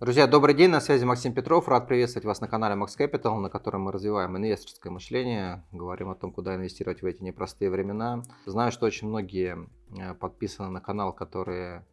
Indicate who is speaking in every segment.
Speaker 1: Друзья, добрый день, на связи Максим Петров. Рад приветствовать вас на канале Max Capital, на котором мы развиваем инвесторское мышление, говорим о том, куда инвестировать в эти непростые времена. Знаю, что очень многие э, подписаны на канал, которые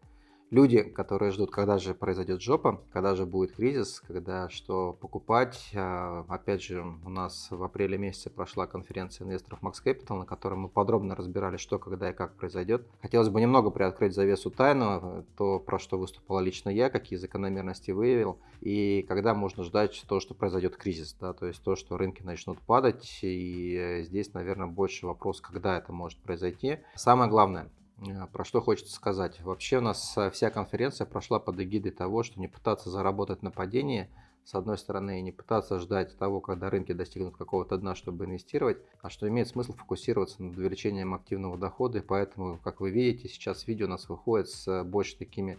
Speaker 1: люди, которые ждут, когда же произойдет жопа, когда же будет кризис, когда что покупать. А, опять же, у нас в апреле месяце прошла конференция инвесторов Max Capital, на которой мы подробно разбирали, что, когда и как произойдет. Хотелось бы немного приоткрыть завесу тайну, то, про что выступала лично я, какие закономерности выявил, и когда можно ждать то, что произойдет кризис, да, то есть то, что рынки начнут падать, и здесь, наверное, больше вопрос, когда это может произойти. Самое главное, Э, про что хочется сказать. Вообще у нас э, вся конференция прошла под эгидой того, что не пытаться заработать на падении, с одной стороны, и не пытаться ждать того, когда рынки достигнут какого-то дна, чтобы инвестировать, а что имеет смысл фокусироваться над увеличением активного дохода. И поэтому, как вы видите, сейчас видео у нас выходит с э, больше такими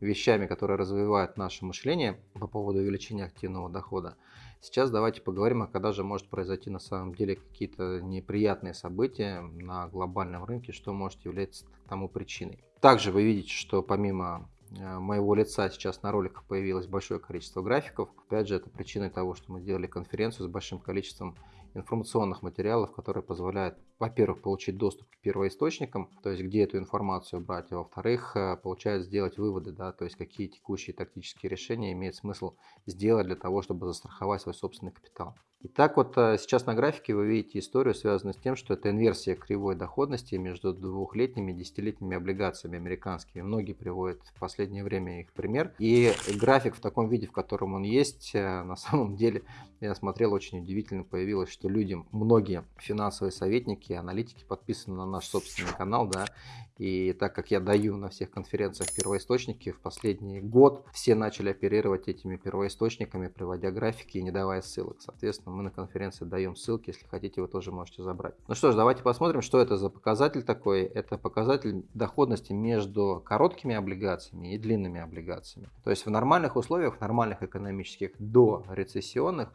Speaker 1: вещами, которые развивают наше мышление по поводу увеличения активного дохода. Сейчас давайте поговорим, а когда же может произойти на самом деле какие-то неприятные события на глобальном рынке, что может являться тому причиной. Также вы видите, что помимо э, моего лица сейчас на роликах появилось большое количество графиков. Опять же, это причиной того, что мы сделали конференцию с большим количеством информационных материалов, которые позволяют, во-первых, получить доступ к первоисточникам, то есть где эту информацию брать, а во-вторых, э, получают сделать выводы, да, то есть какие текущие тактические решения имеет смысл сделать для того, чтобы застраховать свой собственный капитал. Итак, вот э, сейчас на графике вы видите историю, связанную с тем, что это инверсия кривой доходности между двухлетними и десятилетними облигациями американскими. Многие приводят в последнее время их пример. И график в таком виде, в котором он есть, э, на самом деле, я смотрел, очень удивительно появилось, что люди, многие финансовые советники, аналитики подписаны на наш собственный канал, да, и так как я даю на всех конференциях первоисточники, в последний год все начали оперировать этими первоисточниками, приводя графики и не давая ссылок. Соответственно, мы на конференции даем ссылки, если хотите, вы тоже можете забрать. Ну что ж, давайте посмотрим, что это за показатель такой. Это показатель доходности между короткими облигациями и длинными облигациями. То есть в нормальных условиях, в нормальных экономических до рецессионных,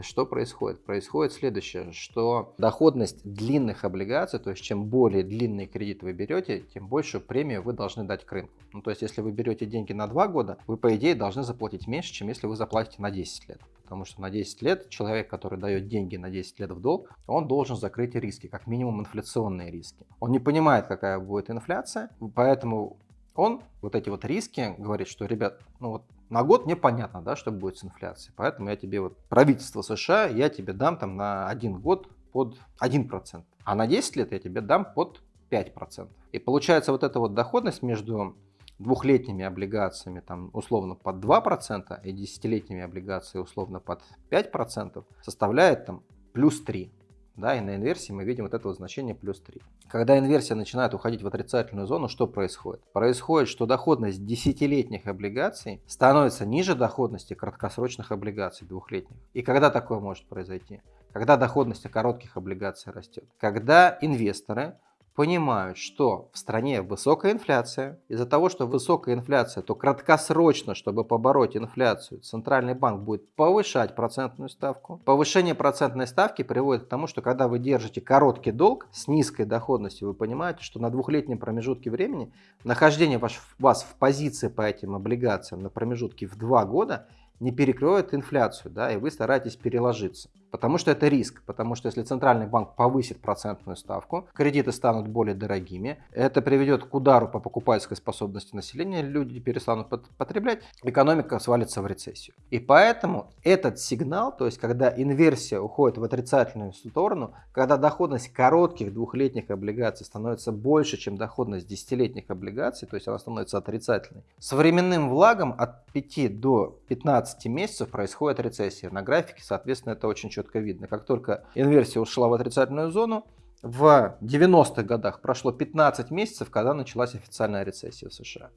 Speaker 1: что происходит? Происходит следующее, что доходность длинных облигаций, то есть чем более длинный кредит вы берете, тем большую премию вы должны дать к рынку. Ну, то есть если вы берете деньги на 2 года, вы по идее должны заплатить меньше, чем если вы заплатите на 10 лет. Потому что на 10 лет человек, который дает деньги на 10 лет в долг, он должен закрыть риски, как минимум инфляционные риски. Он не понимает, какая будет инфляция, поэтому он вот эти вот риски говорит, что, ребят, ну вот на год мне понятно, да, что будет с инфляцией. Поэтому я тебе, вот правительство США, я тебе дам там на один год под 1%. А на 10 лет я тебе дам под 5%. И получается вот эта вот доходность между двухлетними облигациями там условно под 2% и десятилетними облигациями условно под 5% составляет там плюс 3. Да, и на инверсии мы видим вот это вот значение плюс 3. Когда инверсия начинает уходить в отрицательную зону, что происходит? Происходит, что доходность десятилетних облигаций становится ниже доходности краткосрочных облигаций двухлетних. И когда такое может произойти? Когда доходность коротких облигаций растет. Когда инвесторы понимают, что в стране высокая инфляция. Из-за того, что высокая инфляция, то краткосрочно, чтобы побороть инфляцию, Центральный банк будет повышать процентную ставку. Повышение процентной ставки приводит к тому, что когда вы держите короткий долг с низкой доходностью, вы понимаете, что на двухлетнем промежутке времени нахождение вас в позиции по этим облигациям на промежутке в два года не перекроет инфляцию, да, и вы стараетесь переложиться. Потому что это риск, потому что если центральный банк повысит процентную ставку, кредиты станут более дорогими, это приведет к удару по покупательской способности населения, люди перестанут потреблять, экономика свалится в рецессию. И поэтому этот сигнал, то есть когда инверсия уходит в отрицательную сторону, когда доходность коротких двухлетних облигаций становится больше, чем доходность десятилетних облигаций, то есть она становится отрицательной, с временным влагом от 5 до 15 месяцев происходит рецессия. На графике, соответственно, это очень четко четко видно. Как только инверсия ушла в отрицательную зону, в 90-х годах прошло 15 месяцев, когда началась официальная рецессия в США.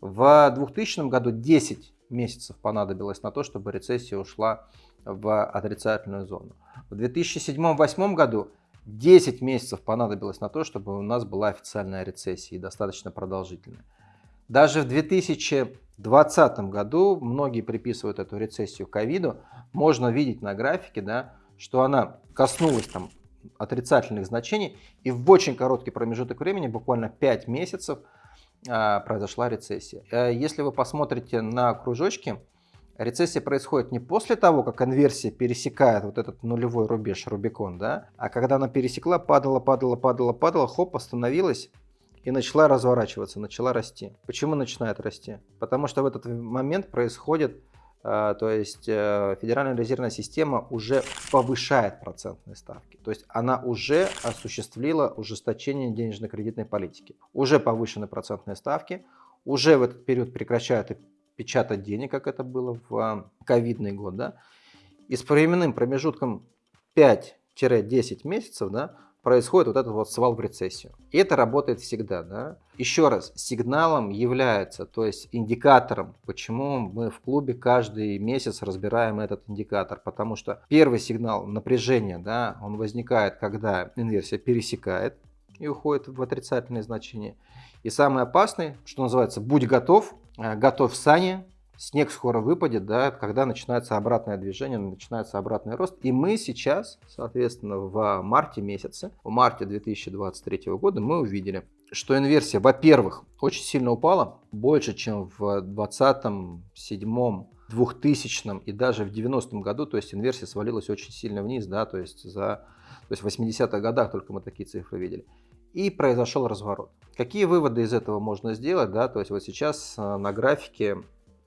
Speaker 1: В 2000 году 10 месяцев понадобилось на то, чтобы рецессия ушла в отрицательную зону. В 2007-2008 году 10 месяцев понадобилось на то, чтобы у нас была официальная рецессия и достаточно продолжительная. Даже в 2020 году, многие приписывают эту рецессию ковиду, можно видеть на графике, да, что она коснулась там отрицательных значений, и в очень короткий промежуток времени, буквально 5 месяцев, а, произошла рецессия. Э, если вы посмотрите на кружочки, Рецессия происходит не после того, как инверсия пересекает вот этот нулевой рубеж, Рубикон, да, а когда она пересекла, падала, падала, падала, падала, хоп, остановилась и начала разворачиваться, начала расти. Почему начинает расти? Потому что в этот момент происходит а, то есть э, Федеральная резервная система уже повышает процентные ставки. То есть она уже осуществила ужесточение денежно-кредитной политики. Уже повышены процентные ставки, уже в этот период прекращают печатать денег, как это было в а, ковидный год. Да? И с временным промежутком 5-10 месяцев да, происходит вот этот вот свал в рецессию. И это работает всегда. Да? Еще раз, сигналом является, то есть индикатором, почему мы в клубе каждый месяц разбираем этот индикатор. Потому что первый сигнал напряжения, да, он возникает, когда инверсия пересекает и уходит в отрицательное значение. И самый опасный, что называется, будь готов, готов сани, снег скоро выпадет, да, когда начинается обратное движение, начинается обратный рост. И мы сейчас, соответственно, в марте месяце, в марте 2023 года мы увидели, что инверсия, во-первых, очень сильно упала, больше, чем в 2020, 7 2000 и даже в 90-м году, то есть инверсия свалилась очень сильно вниз, да, то есть за, то есть в 80-х годах только мы такие цифры видели. И произошел разворот. Какие выводы из этого можно сделать, да, то есть вот сейчас э, на графике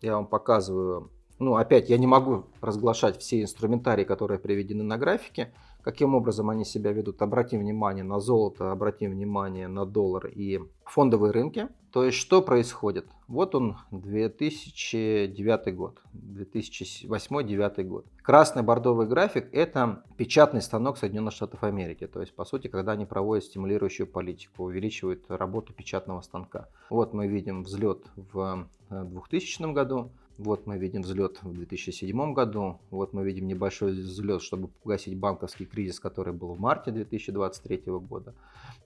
Speaker 1: я вам показываю. Ну, опять, я не могу разглашать все инструментарии, которые приведены на графике. Каким образом они себя ведут? Обратим внимание на золото, обратим внимание на доллар и фондовые рынки. То есть, что происходит? Вот он, 2009 год, 2008-2009 год. Красный бордовый график – это печатный станок Соединенных Штатов Америки. То есть, по сути, когда они проводят стимулирующую политику, увеличивают работу печатного станка. Вот мы видим взлет в 2000 э, году, вот мы видим взлет в 2007 году, вот мы видим небольшой взлет, чтобы погасить банковский кризис, который был в марте 2023 года.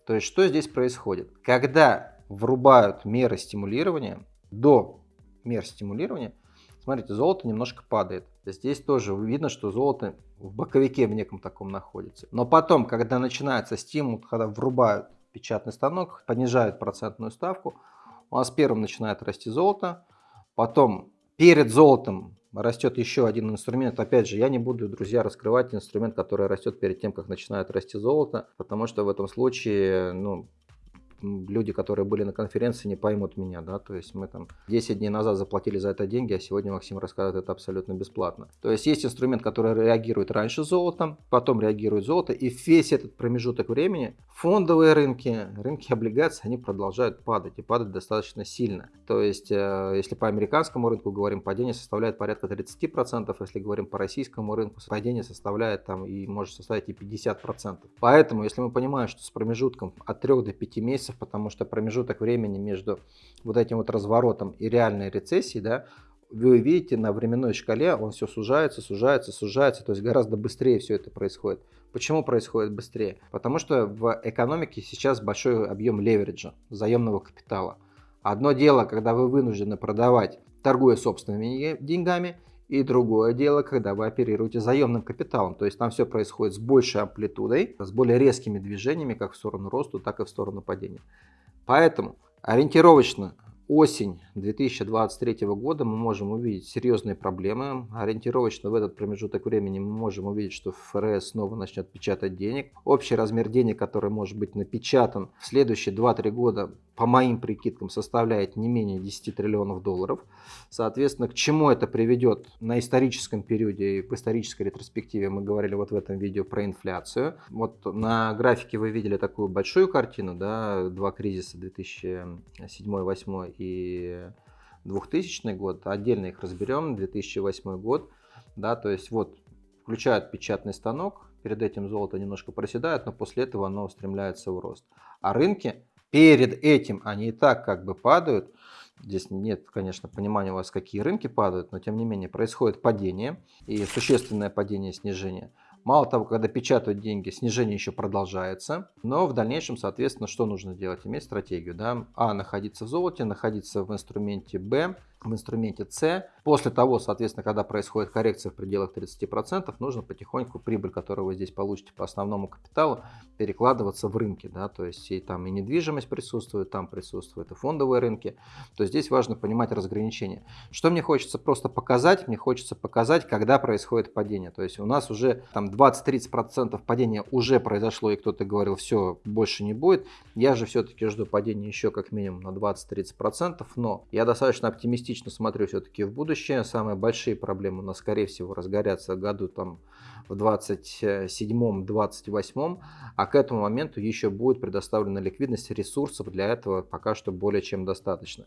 Speaker 1: То есть что здесь происходит? Когда врубают меры стимулирования, до мер стимулирования, смотрите, золото немножко падает. Здесь тоже видно, что золото в боковике в неком таком находится. Но потом, когда начинается стимул, когда врубают печатный станок, понижают процентную ставку, у нас первым начинает расти золото, потом перед золотом растет еще один инструмент. Опять же, я не буду, друзья, раскрывать инструмент, который растет перед тем, как начинает расти золото, потому что в этом случае, ну, люди, которые были на конференции, не поймут меня, да, то есть мы там 10 дней назад заплатили за это деньги, а сегодня Максим рассказывает это абсолютно бесплатно. То есть есть инструмент, который реагирует раньше золотом, потом реагирует золото, и весь этот промежуток времени фондовые рынки, рынки облигаций, они продолжают падать, и падать достаточно сильно. То есть, э, если по американскому рынку говорим, падение составляет порядка 30%, если говорим по российскому рынку, падение составляет там и может составить и 50%. Поэтому, если мы понимаем, что с промежутком от 3 до 5 месяцев месяцев, потому что промежуток времени между вот этим вот разворотом и реальной рецессией, да, вы видите на временной шкале, он все сужается, сужается, сужается, то есть гораздо быстрее все это происходит. Почему происходит быстрее? Потому что в экономике сейчас большой объем левериджа, заемного капитала. Одно дело, когда вы вынуждены продавать, торгуя собственными деньгами, и другое дело, когда вы оперируете заемным капиталом. То есть там все происходит с большей амплитудой, с более резкими движениями, как в сторону роста, так и в сторону падения. Поэтому ориентировочно осень 2023 года мы можем увидеть серьезные проблемы. Ориентировочно в этот промежуток времени мы можем увидеть, что ФРС снова начнет печатать денег. Общий размер денег, который может быть напечатан в следующие 2-3 года, по моим прикидкам, составляет не менее 10 триллионов долларов. Соответственно, к чему это приведет на историческом периоде и в исторической ретроспективе, мы говорили вот в этом видео про инфляцию. Вот на графике вы видели такую большую картину, да, два кризиса 2007-2008 и 2000 год, отдельно их разберем, 2008 год, да, то есть вот включают печатный станок, перед этим золото немножко проседает, но после этого оно устремляется в рост. А рынки перед этим, они и так как бы падают, здесь нет, конечно, понимания у вас, какие рынки падают, но тем не менее происходит падение и существенное падение, снижение. Мало того, когда печатают деньги, снижение еще продолжается. Но в дальнейшем, соответственно, что нужно делать? Иметь стратегию. Да? А. Находиться в золоте, находиться в инструменте. Б. в инструменте C. После того, соответственно, когда происходит коррекция в пределах 30%, нужно потихоньку прибыль, которую вы здесь получите по основному капиталу, перекладываться в рынки. Да? То есть и там и недвижимость присутствует, там присутствуют и фондовые рынки. То есть здесь важно понимать разграничение. Что мне хочется просто показать? Мне хочется показать, когда происходит падение. То есть у нас уже там 20-30% падения уже произошло, и кто-то говорил, все, больше не будет. Я же все-таки жду падения еще как минимум на 20-30%, но я достаточно оптимистично смотрю все-таки в будущее. Самые большие проблемы у нас, скорее всего, разгорятся году там в 27-28, а к этому моменту еще будет предоставлена ликвидность ресурсов для этого пока что более чем достаточно.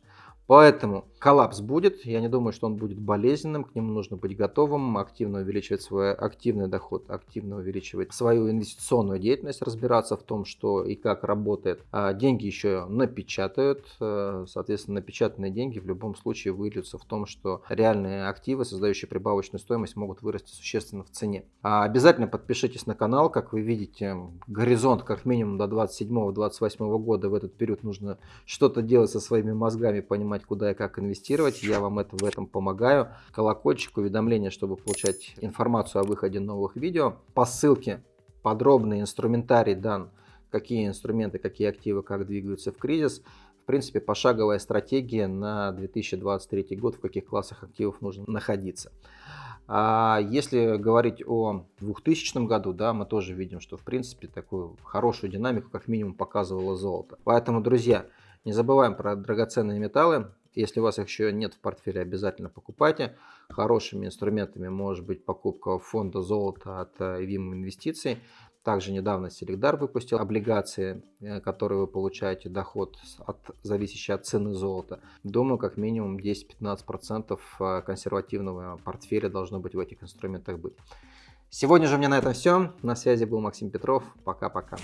Speaker 1: Поэтому коллапс будет, я не думаю, что он будет болезненным, к нему нужно быть готовым, активно увеличивать свой активный доход, активно увеличивать свою инвестиционную деятельность, разбираться в том, что и как работает. А деньги еще напечатают, э, соответственно, напечатанные деньги в любом случае выльются в том, что реальные активы, создающие прибавочную стоимость, могут вырасти существенно в цене. А обязательно подпишитесь на канал, как вы видите, горизонт как минимум до 27-28 года, в этот период нужно что-то делать со своими мозгами, понимать, знать, куда и как инвестировать. Я вам это, в этом помогаю. Колокольчик, уведомления, чтобы получать информацию о выходе новых видео. По ссылке подробный инструментарий дан, какие инструменты, какие активы, как двигаются в кризис. В принципе, пошаговая стратегия на 2023 год, в каких классах активов нужно находиться. А если говорить о 2000 году, да, мы тоже видим, что в принципе такую хорошую динамику как минимум показывало золото. Поэтому, друзья, не забываем про драгоценные металлы. Если у вас их еще нет в портфеле, обязательно покупайте. Хорошими инструментами может быть покупка фонда золота от Vim Инвестиций. Также недавно Селегдар выпустил облигации, э, которые вы получаете доход, от, зависящий от цены золота. Думаю, как минимум 10-15% э, консервативного портфеля должно быть в этих инструментах быть. Сегодня же у меня на этом все. На связи был Максим Петров. Пока-пока.